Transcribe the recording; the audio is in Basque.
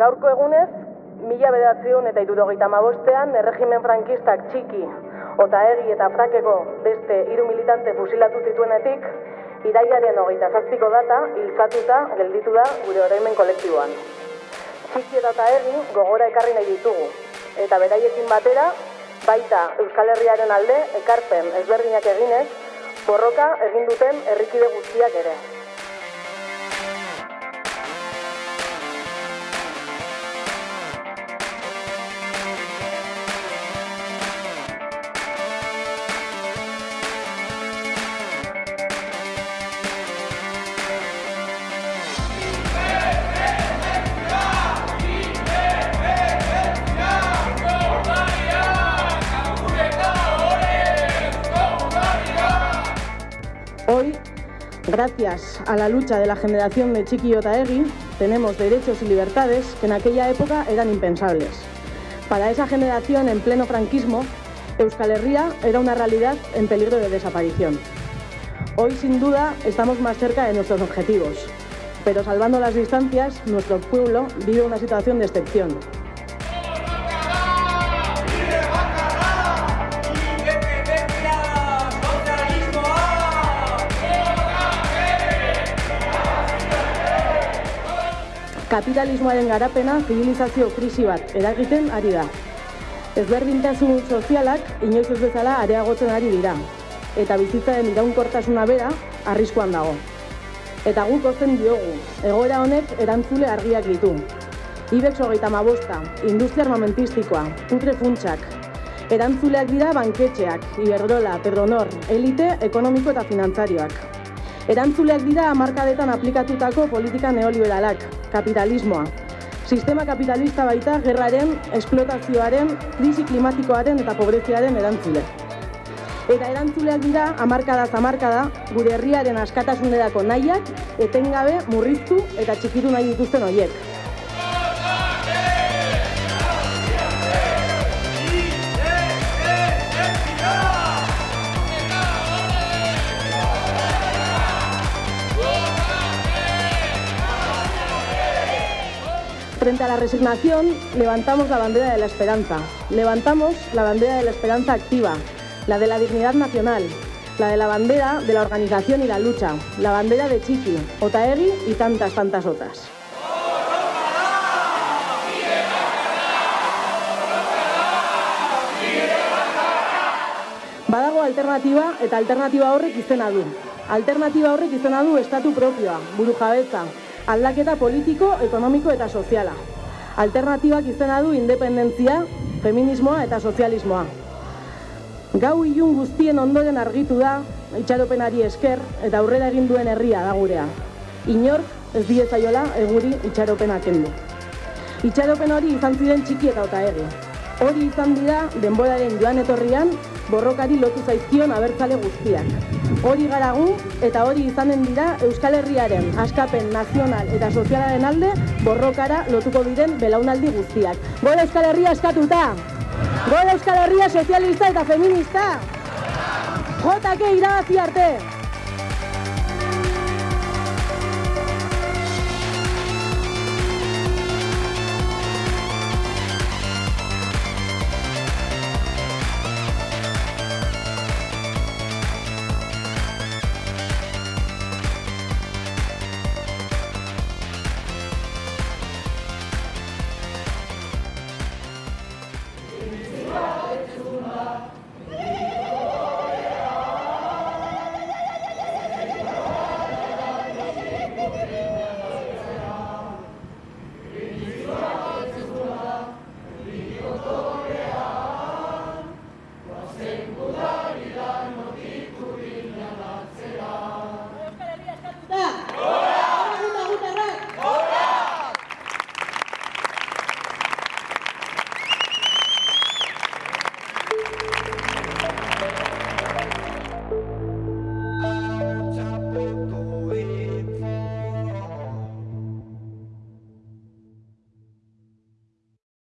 Gaurko egunez, mila bedatzion eta irurogeita mabostean, erregimen frankistak txiki, ota egi eta frakeko beste hiru militante fusilatu zituenetik, iraiaren hogeita zazpiko data, hiltzatuta gelditu da gure oroimen kolektiboan. Txiki eta egi gogora ekarri nahi ditugu, eta beraiekin batera, baita Euskal Herriaren alde ekarpen ezberdinak eginez, borroka egin duten herrikide guztiak ere. Gracias a la lucha de la generación de Chiqui Otaegui, tenemos derechos y libertades que en aquella época eran impensables. Para esa generación en pleno franquismo, Euskal Herria era una realidad en peligro de desaparición. Hoy, sin duda, estamos más cerca de nuestros objetivos, pero salvando las distancias, nuestro pueblo vive una situación de excepción. Kapitalismoaren garapena zibilizazio krisi bat eragiten ari da. Ezberdintasun sozialak inoiz ez bezala areagotzen ari dira, eta bizitzaren iraunkortasuna bera arriskuan dago. Eta guk ozen diogu, egoera honek erantzule argiak ditu. Ibex hogeita mabosta, industria armamentistikoa, putre funtsak, erantzuleak dira banketxeak, Iberdrola, Pedronor, elite ekonomiko eta finantzarioak. Erantzuleak dira hamarkadetan aplikatutako politika neoliberalak, kapitalismoa. Sistema kapitalista baita gerraren, esplotazioaren, krisi klimatikoaren eta pobreziaren erantzule. Eta erantzuleak dira hamarkada zamarkada gure herriaren askatasunerako nahiak etengabe murriztu eta txikitu nahi dituzten horiek. Frente a la resignación, levantamos la bandera de la esperanza. Levantamos la bandera de la esperanza activa, la de la dignidad nacional, la de la bandera de la organización y la lucha, la bandera de Chiqui, Otaegui y tantas, tantas otras. Badago alternatiba eta alternatiba horrek izena du. Alternatiba horrek izena du estatu propioa, buru jabetza, aldaketa politiko, ekonomiko eta soziala. Alternatibak izena du independentzia, feminismoa eta sozialismoa. Gau ilun guztien ondoren argitu da, itxaropenari esker eta aurrera egin duen herria da gurea. Inork ez diezaiola eguri itxaropena kendu. Itxaropen hori izan ziren txiki eta ota egi. Hori izan dira denboraren joan etorrian borrokari lotu zaizkion abertzale guztiak. Hori garagu eta hori izanen dira Euskal Herriaren askapen nazional eta sozialaren alde borrokara lotuko diren belaunaldi guztiak. Gora Euskal Herria askatuta! Gora Euskal Herria sozialista eta feminista! JK irabazi arte!